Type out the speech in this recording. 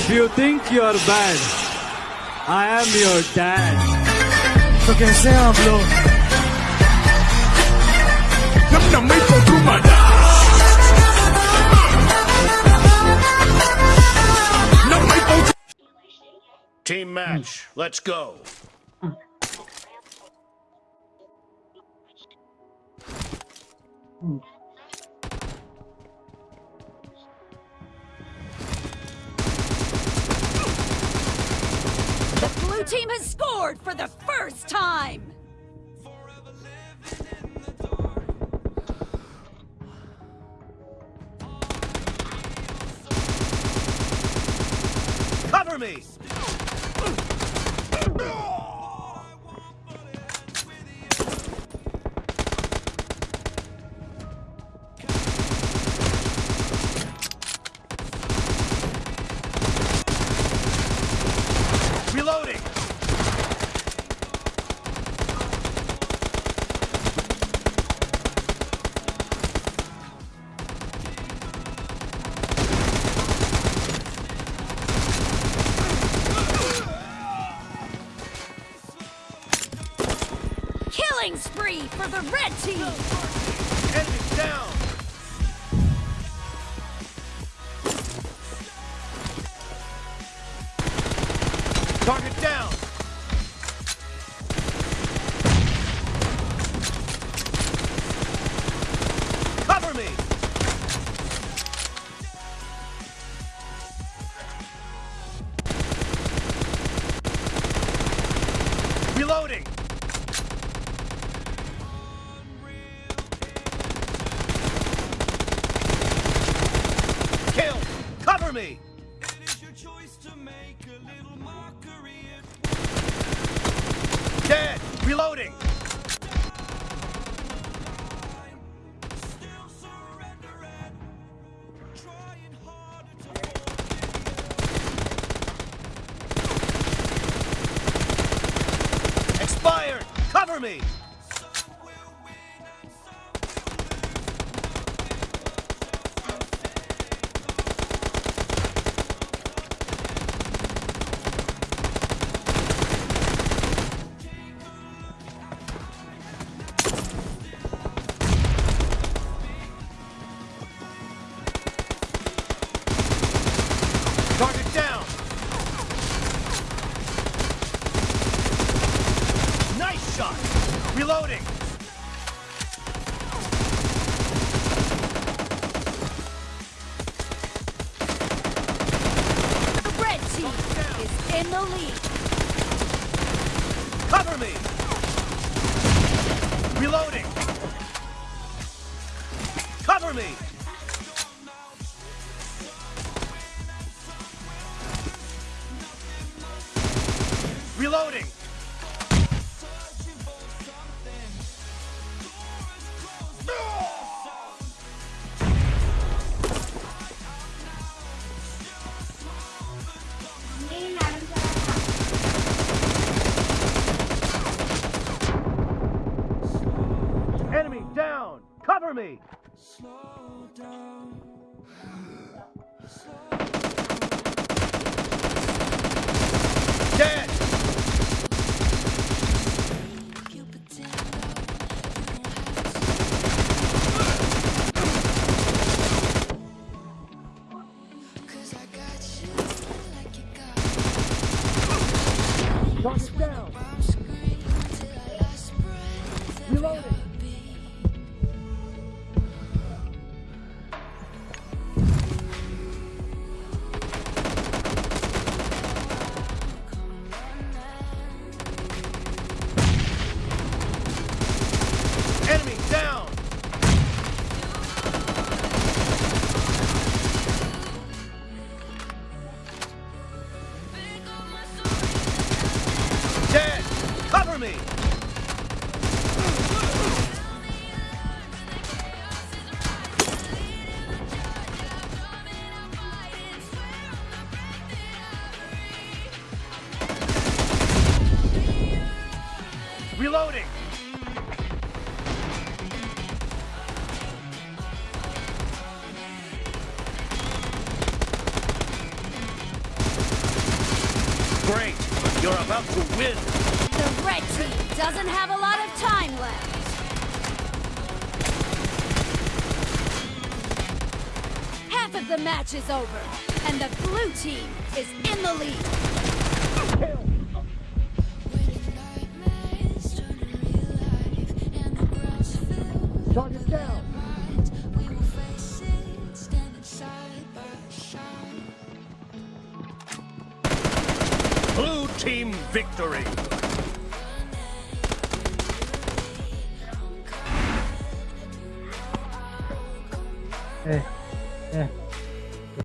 If you think you're bad, I am your dad. तो कैसे हैं आप लोग Namna mai potrumada. Na mai potru- Team match, let's go. The Blue team has scored for the first time! Cover me! Spree for the red team! Enemy down! Dead! Reloading! Expired! Cover me! Reloading! The red team is in the lead! Cover me! Reloading! Cover me! Reloading! Cover me! Dead! Reloading! Great. You're about to win. The red team doesn't have a lot of time left. Half of the match is over, and the blue team is in the lead. Target down. Blue team victory. Eh, eh.